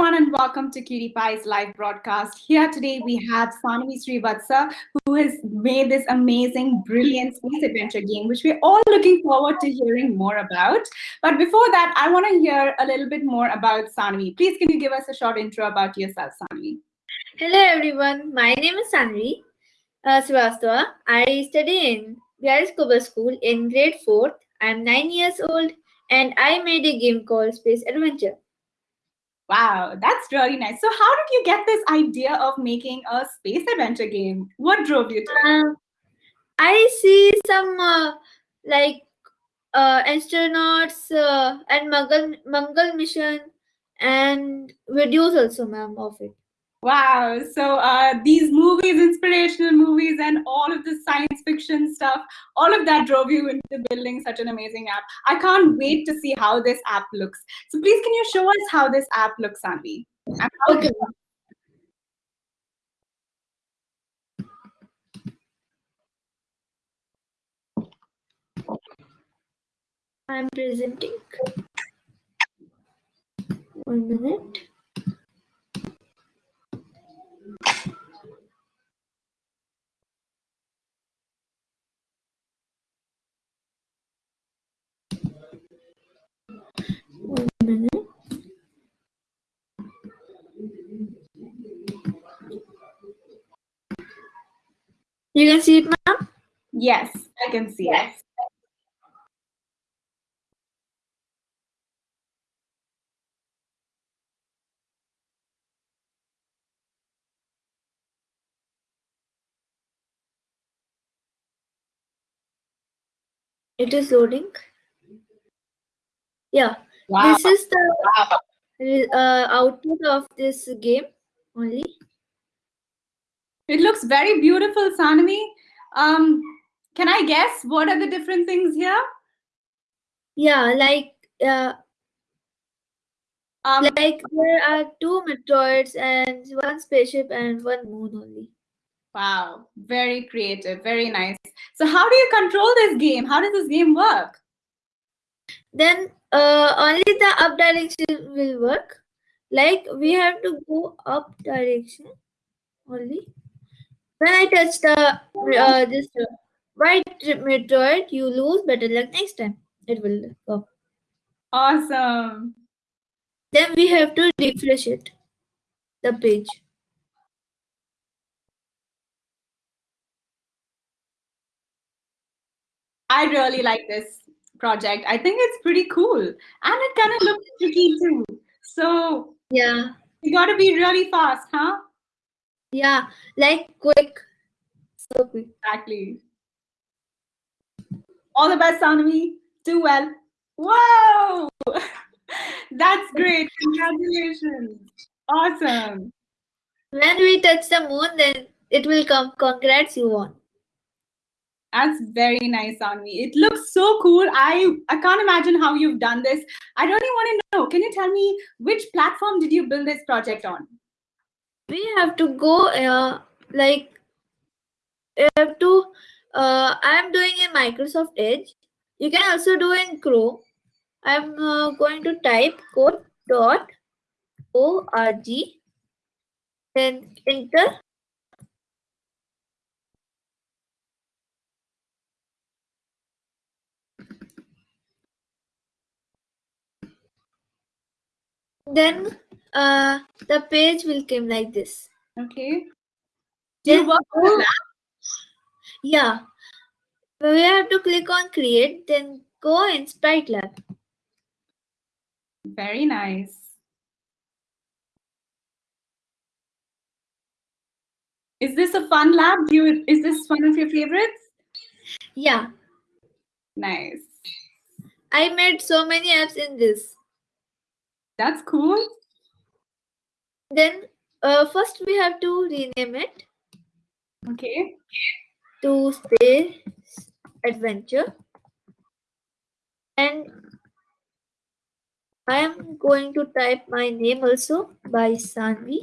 everyone and welcome to Cutie Pie's live broadcast. Here today we have Sanvi Srivatsa who has made this amazing, brilliant space adventure game which we're all looking forward to hearing more about. But before that, I want to hear a little bit more about Sanvi. Please can you give us a short intro about yourself, Sanvi? Hello everyone, my name is Sanvi uh, Srivastava. I study in Kuba School in grade 4th. I'm 9 years old and I made a game called Space Adventure. Wow, that's really nice. So how did you get this idea of making a space adventure game? What drove you to it? Uh, I see some uh, like uh, astronauts uh, and Mangal, Mangal mission and videos also, ma'am, of it. Wow. So uh, these movies, inspirational movies, and all of the science fiction stuff, all of that drove you into building such an amazing app. I can't wait to see how this app looks. So please, can you show us how this app looks, Sanvi? Okay. I'm presenting. One minute. One minute. You can see it, ma'am? Yes, I can see it. It is loading. Yeah, Wow. this is the uh, output of this game only. It looks very beautiful, Sanvi. Um, can I guess what are the different things here? Yeah, like uh, Um, like there are two meteoroids and one spaceship and one moon only. wow, very creative, very nice. So how do you control this game? How does this game work? Then uh, only the up direction will work. Like we have to go up direction only. When I touch the uh, this uh, white meteoroid, you lose. Better luck next time. It will go. Awesome. Then we have to refresh it, the page. I really like this project. I think it's pretty cool. And it kind of looks tricky too. So Yeah, you got to be really fast, huh? yeah, like quick, so quick. Exactly. All the best, Sanvi. Do well. Whoa! That's great. Congratulations. Awesome. When we touch the moon, then it will come. Congrats, you won. That's very nice, Sanvi. It looks so cool. I, I can't imagine how you've done this. I really want to know, can you tell me which platform did you build this project on? We have to go. Uh, like, we have to. Uh, I'm doing in Microsoft Edge. You can also do in Chrome. I'm uh, going to type code dot org. Then enter. Then uh, the page will come like this. Okay. Do you work on a? Yeah. We have to click on create, then go in Sprite Lab. Very nice. Is this a fun lab? Do you, is this one of your favorites? Yeah. Nice. I made so many apps in this. That's cool. Then uh, first we have to rename it Okay. to Space Adventure. And I am going to type my name also by Sanvi.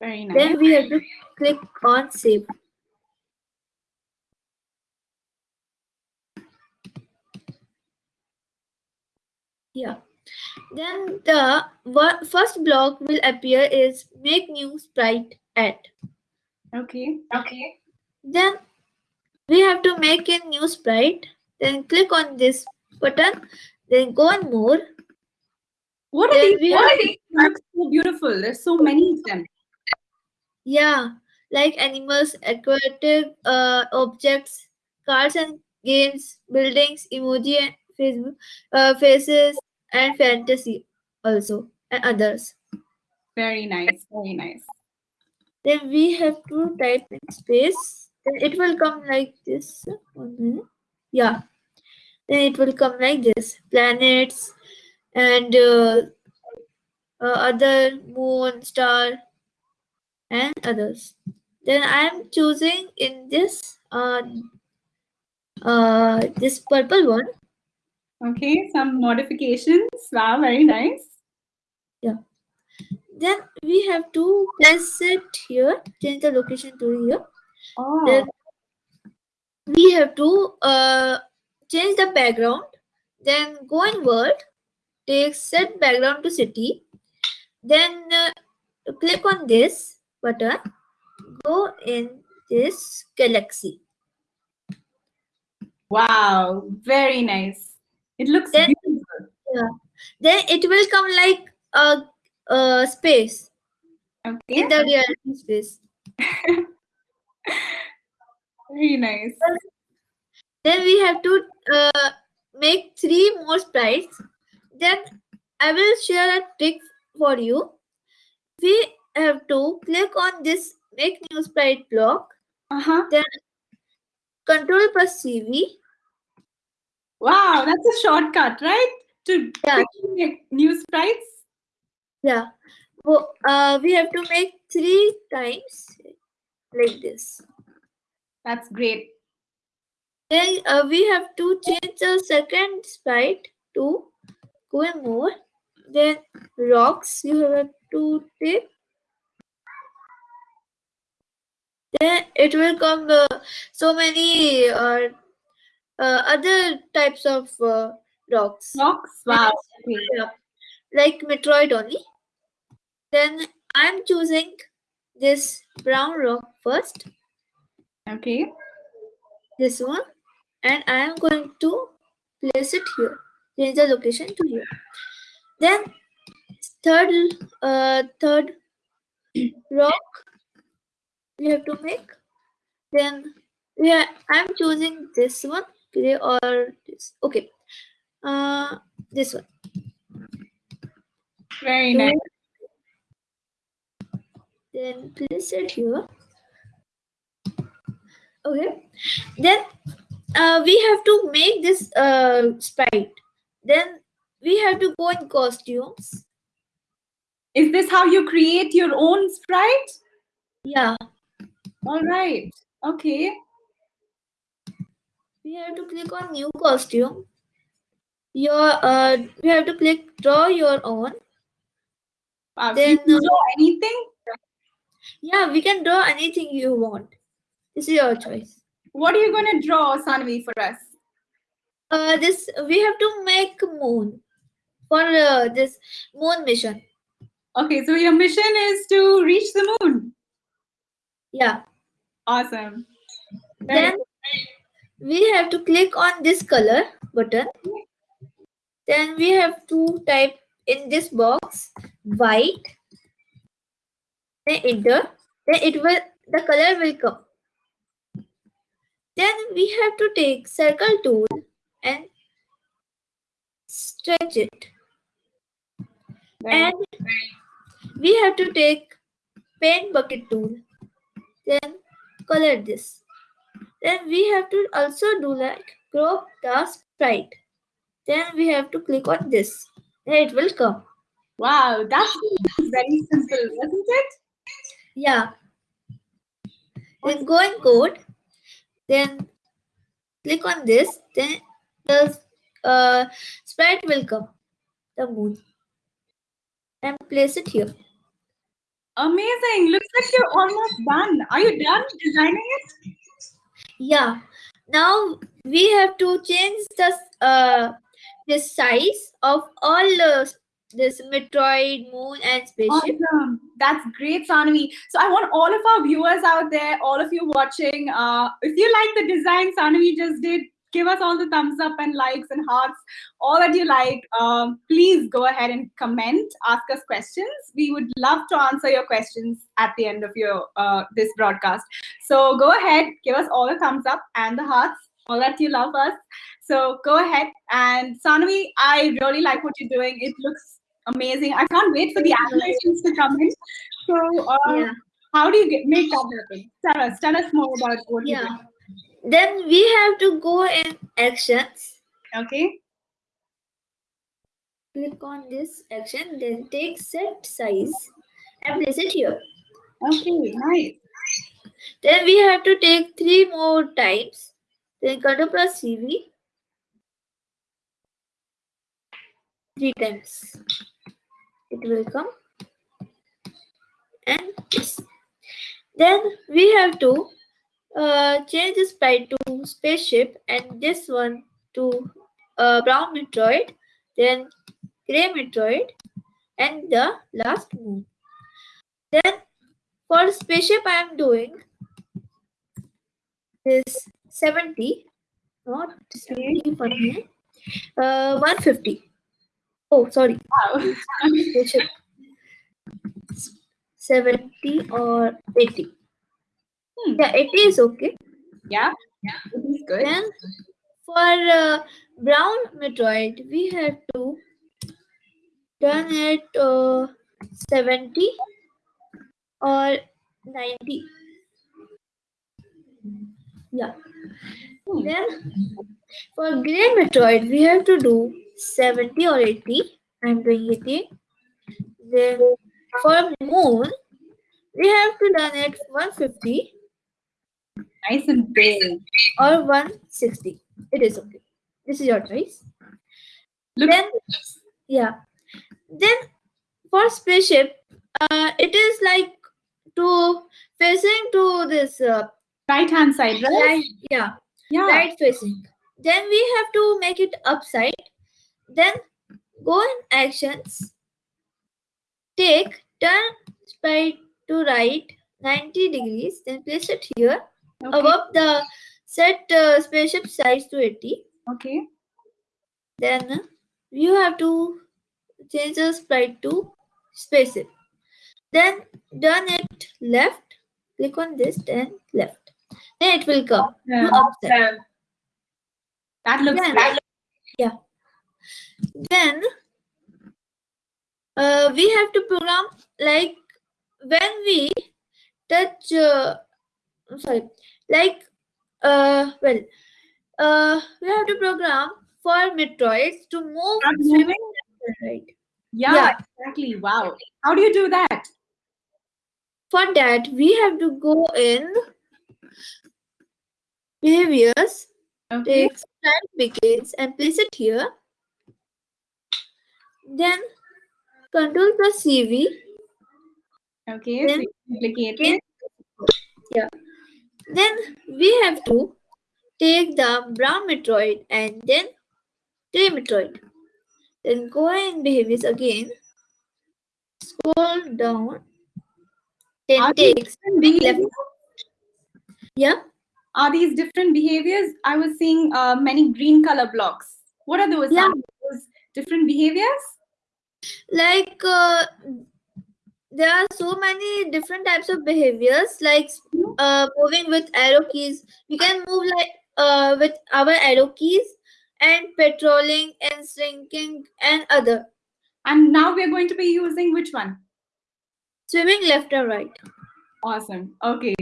Very nice. Then we have to click on save. Yeah. Then the first block will appear is make new sprite add. Okay. Okay. Then we have to make a new sprite. Then click on this button. Then go on more. What are Then these? What have- are these? They look so beautiful. There's so many of them. Yeah, like animals, aquatic uh, objects, cars and games, buildings, emoji and Facebook, uh, faces, and fantasy also, and others. Very nice. Very nice. Then we have to type in space. Then it will come like this. Yeah. Then it will come like this. Planets and uh, uh, other moon, star, and others. Then I am choosing in this uh, uh, this purple one. Okay. Some modifications. Wow. Very nice. Yeah. Then we have to place it here. Change the location to here. Oh. Then we have to uh, change the background. Then go in world. Take set background to city. Then uh, click on this button. Go in this galaxy. Wow. Very nice. It looks Then- beautiful. Then it will come like a, a space Okay. in the reality space. Very nice. Then we have to uh, make three more sprites. Then I will share a trick for you. We have to click on this make new sprite block. Uh huh. Then control plus CV. Wow. That's a shortcut, right? To Yeah. make new sprites. Yeah. Wo- uh, we have to make three times like this. That's great. Then uh, we have to change the second sprite to go and more. Then rocks you have to take. Then it will come uh, so many uh, uh, other types of uh, rocks. Rocks. Wow. Yeah, like Metroid only. Then I'm choosing this brown rock first. Okay. this one and I am going to place it here change the location to here then third uh third rock we have to make then yeah, I'm choosing this one gray or this okay uh this one Very nice. then place it here okay then uh, we have to make this uh, sprite then we have to go in costumes Is this how you create your own sprite? yeah All right. Okay. We have to click on new costume your uh we have to click draw your own Wow. so you Then, can uh, draw anything? yeah we can draw anything you want this is your choice What are you going to draw, Sanvi, for us? uh this we have to make moon for uh, this moon mission Okay, so your mission is to reach the moon. yeah Awesome. Very then we have to click on this color button. Then we have to type in this box white. Then enter. Then it will the color will come. Then we have to take circle tool and stretch it. And we have to take paint bucket tool. Then color this then we have to also do like crop the sprite. Then we have to click on this. Then it will come. Wow, that's very simple, wasn't it? yeah. Then go in code. Then click on this. Then the uh, sprite will come. The moon. And place it here. Amazing. Looks like you're almost done. Are you done designing it? Yeah. Now we have to change the uh, the size of all uh, this Metroid, Moon, and spaceship. Awesome. That's great, Sanavi. So I want all of our viewers out there, all of you watching, uh, if you like the design Sanavi just did, give us all the thumbs up and likes and hearts, all that you like. Um, please go ahead and comment, ask us questions. We would love to answer your questions at the end of your uh, this broadcast. So go ahead, give us all the thumbs up and the hearts, all that you love us. So go ahead and Sanavi, I really like what you're doing. It looks amazing. I can't wait for the animations to come in. So uh, Yeah. how do you get make that happen? Tell us, tell us more about what Yeah. Then we have to go in actions. Okay. Click on this action, then take set size and place it here. Okay, nice. Then we have to take three more times. Then control plus CV. Three times. It will come. And this. Then we have to uh, change the sprite to spaceship and this one to uh, brown Metroid, then gray Metroid, and the last moon. Then for spaceship I am doing this 70, not 70 for me, uh, 150. Oh, sorry, Wow. spaceship. 70 or 80. Hmm. Yeah, 80 is okay. Yeah, yeah, it is good. Then for uh, brown Metroid, we have to turn it uh, 70 or 90. Yeah. Hmm. Then for gray Metroid, we have to do 70 or 80. I'm doing 80. Then for moon, we have to done it 150 Nice and big. or 160. It is okay. This is your choice. Look, Then, yeah. Then for spaceship, uh, it is like to facing to this uh, right hand side, right? right, yeah, Yeah. right facing. Then we have to make it upside. Then go in actions. Take turn sprite to right 90 degrees. Then place it here Okay. above the set uh, spaceship size to 80. okay. Then you have to change the sprite to spaceship. Then done it left. Click on this, then left. Then it will come to Yeah. upside. That looks Then, yeah. Then uh, we have to program like when we touch. Uh, I'm sorry, like uh, well, uh, we have to program for Metroids to move right. Yeah, Yeah. exactly. Wow. How do you do that? For that, we have to go in behaviors, Okay. take start begins and place it here. Then control plus CV. Okay. Then- so duplicate it. yeah. Then we have to take the brown Metroid and then gray Metroid. Then go in behaviors again. Scroll down. Then Are these take different left. Yeah. Are these different behaviors? I was seeing uh, many green color blocks. What are those? Yeah. Are those different behaviors? like uh, there are so many different types of behaviors like uh, moving with arrow keys we can move like uh, with our arrow keys and patrolling and shrinking and other And now we're going to be using which one? swimming left and right Awesome. Okay.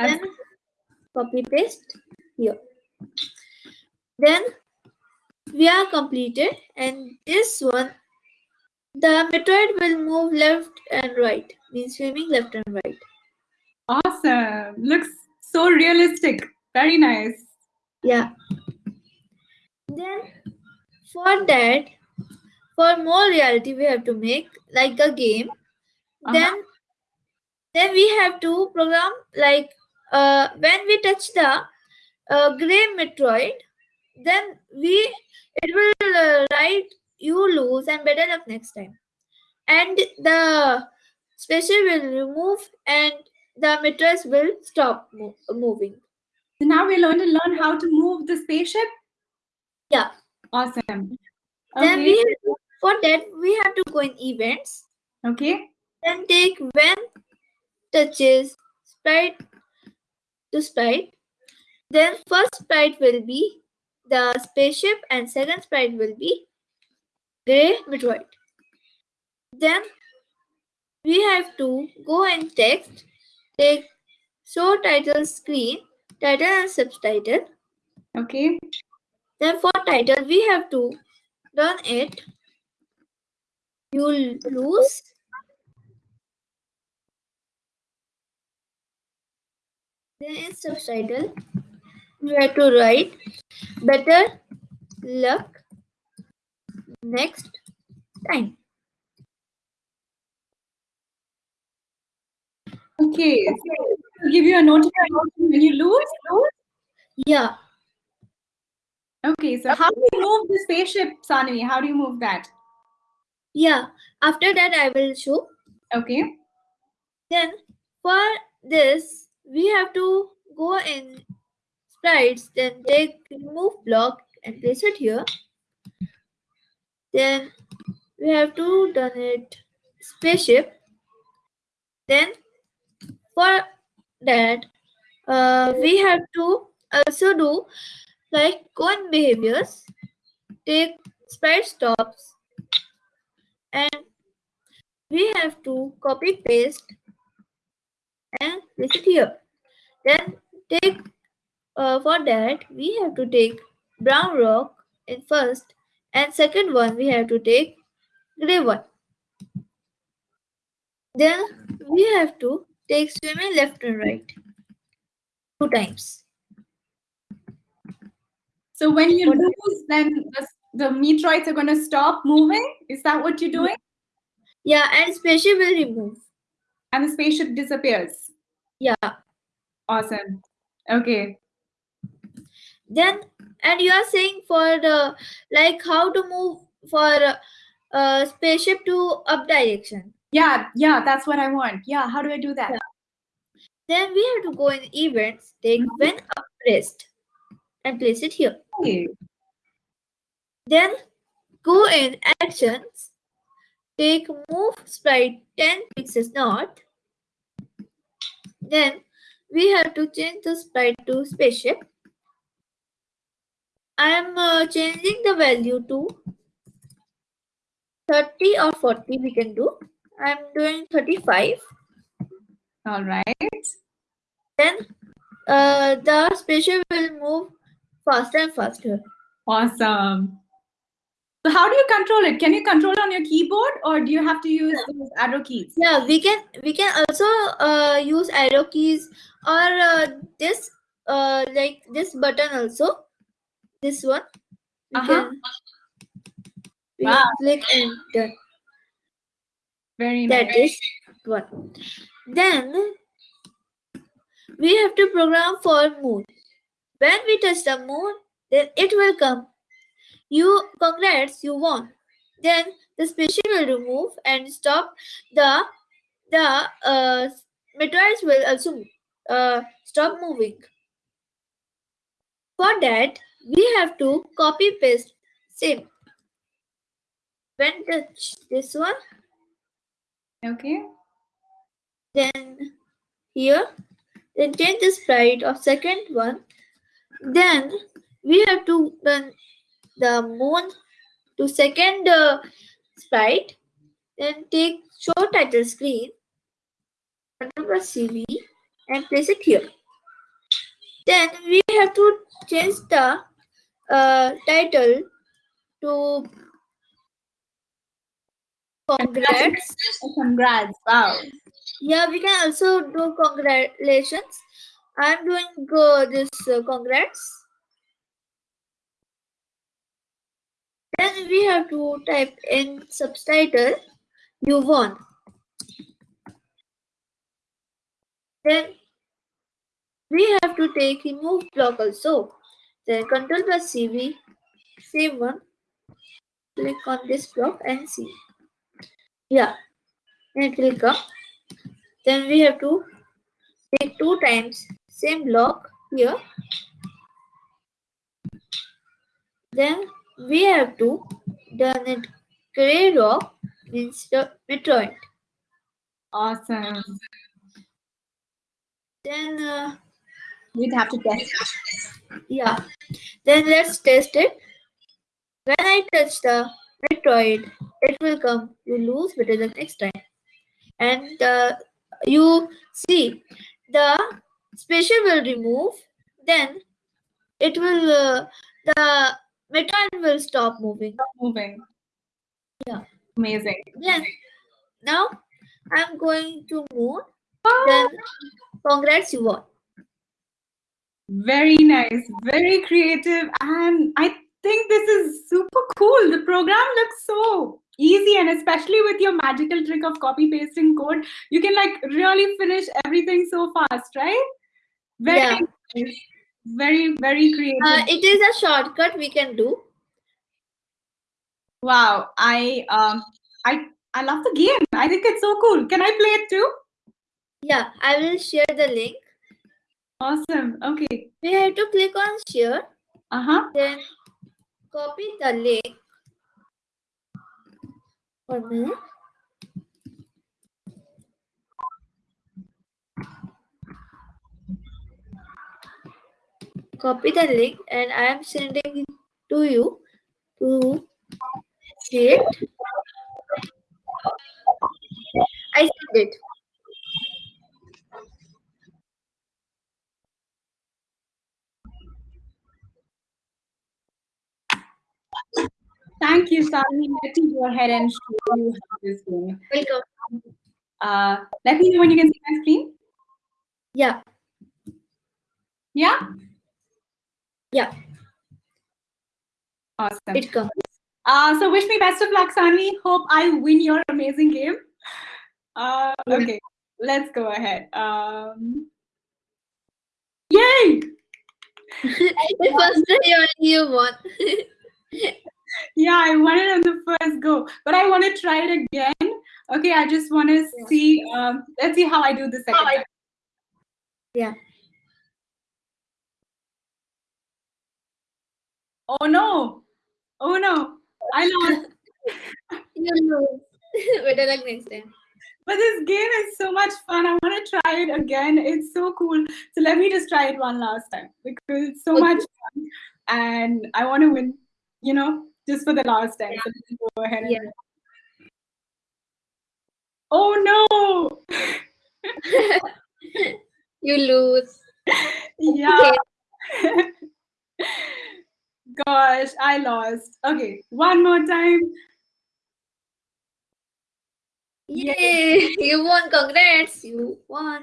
Then copy paste here then we are completed and this one the metroid will move left and right means swimming left and right awesome. Looks so realistic. Very nice. Yeah. Then for that, for more reality, we have to make like a game. Uh-huh. Then then we have to program like uh when we touch the uh, gray Metroid, then we it will uh, write you lose and better luck next time and the spaceship will remove and the mattress will stop mo moving So now we're going to learn how to move the spaceship? Yeah. Awesome. then we for that we have to go in events Okay. then take when touches sprite to sprite then first sprite will be the spaceship and second sprite will be gray metroid then we have to go and text take show title screen title and subtitle. Okay. then for title we have to run it. You'll lose. Then in subtitle we have to write better luck next time Okay. So it'll give you a notification when you lose. yeah Okay. So how do you move the spaceship, Sanvi? How do you move that? yeah after that i will show Okay. then for this we have to go in sprites then take remove block and place it here then we have to done it. Spaceship. Then for that uh, we have to also do like in behaviors. Take sprite stops. And we have to copy paste and place it here. Then take uh, for that we have to take brown rock in first and second one we have to take gray one then we have to take swimming left and right two times So when you What- lose, then the, the meteorites are going to stop moving. Is that what you're doing? yeah and spaceship will remove And the spaceship disappears. yeah Awesome. Okay. then and you are saying for the like how to move for uh, spaceship to up direction Yeah, yeah, that's what I want. Yeah, how do I do that? then we have to go in events take Mhm. when up pressed and place it here Okay. then go in actions take move sprite 10 pixels north then we have to change the sprite to spaceship i am uh, changing the value to 30 or 40 we can do i'm doing 35 All right. then uh, the spaceship will move faster and faster Awesome. So how do you control it? Can you control it on your keyboard or do you have to use those arrow keys? Yeah, we can we can also uh, use arrow keys or uh, this uh, like this button also. This one. We can, we Wow. can click done. Very That nice. is one. Then we have to program for moon. When we touch the moon, then it will come. You congrats, you won. Then the spaceship will remove and stop the the uh, meteorites will also uh, stop moving. For that, we have to copy paste same. When touch this one, Okay. then here, then change the sprite of second one. Then we have to run the moon to second uh, sprite. Then take show title screen, control CV, and place it here. Then we have to change the uh, title to congrats. Congrats. Wow. Yeah, we can also do congratulations. I'm doing uh, this uh, congrats. Then we have to type in subtitle you won. Then we have to take remove block also. Then Control plus CV, save one. Click on this block and see. Yeah, and it will come. Then we have to take two times same block here. Then we have to done it gray rock instead Metroid. Awesome. Then uh, We'd have to test. yeah, then let's test it. When I touch the Metroid, it will come. You lose better the next time. And uh, you see the special will remove. Then it will uh, the Metroid will stop moving. Moving. Yeah. Amazing. Then now I'm going to moon. Then congrats, you won. Very nice, very creative, and I think this is super cool. The program looks so easy, and especially with your magical trick of copy pasting code, you can like really finish everything so fast, right? Very, Yeah. nice. very, very creative. Uh, it is a shortcut we can do. wow, I um, I I love the game. I think it's so cool. Can I play it too? Yeah, I will share the link. Awesome. Okay. We have to click on share, Uh huh. then copy the link. One minute. Copy the link and I am sending it to you to see it. I sent it. Thank you, Sally. Let me go ahead and show you how this game. Welcome. Uh, let me know when you can see my screen. Yeah, Yeah. yeah, Awesome. it comes. Uh, so wish me best of luck, Sanvi. Hope I win your amazing game. Uh, okay, let's go ahead. Um, yay! the first only you won. Yeah, I won it on the first go, but I want to try it again. Okay, I just want to Yeah. see. Um, let's see how I do the second time. Yeah. Oh no! Oh no! I lost. You lose. Better luck next time. But this game is so much fun. I want to try it again. It's so cool. So let me just try it one last time because it's so Okay. much fun, and I want to win. You know, just for the last time. So let's go ahead. Yeah. Oh no! you lose. yeah. Gosh, I lost. Okay, one more time. Yay! You won. Congrats. You won.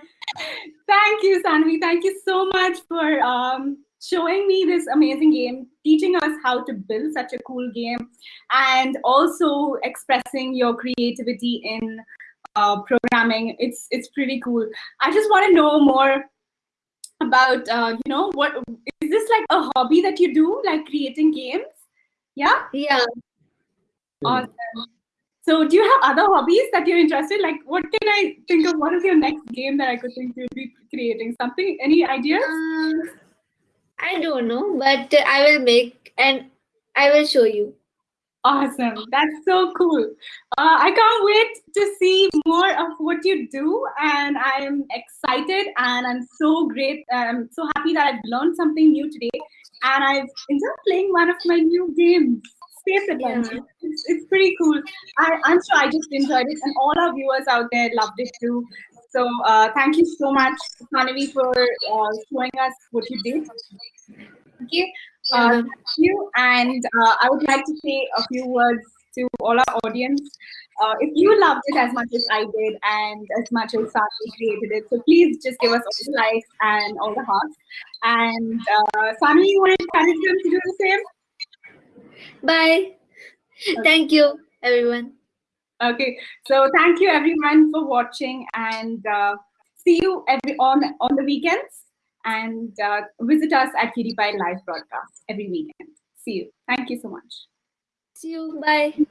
Thank you, Sanvi. Thank you so much for um, showing me this amazing game, teaching us how to build such a cool game, and also expressing your creativity in uh, programming. It's it's pretty cool. I just want to know more about uh, you know what is this like a hobby that you do, like creating games? Yeah. Yeah. Awesome. So, do you have other hobbies that you're interested? Like, what can I think of? What is your next game that I could think you'd be creating? Something? Any ideas? Um, I don't know, but I will make and I will show you. Awesome. That's so cool. Uh, I can't wait to see more of what you do, and I'm excited and I'm so great. I'm so happy that I've learned something new today, and I've enjoyed playing one of my new games, Space Adventure. It's, it's pretty cool. I, I'm sure I just enjoyed it, and all our viewers out there loved it too. So uh, thank you so much, Manavi, for uh, showing us what you did. Okay. Uh, thank you. And uh, I would like to say a few words to all our audience. Uh, if you loved it as much as I did and as much as Sani created it, so please just give us all the likes and all the hearts. And uh, you want to encourage them to do the same? Bye. Thank you, everyone. Okay, so thank you everyone for watching and uh, see you every on on the weekends. and uh, visit us at QtPie live broadcast every weekend. See you. Thank you so much. See you. Bye.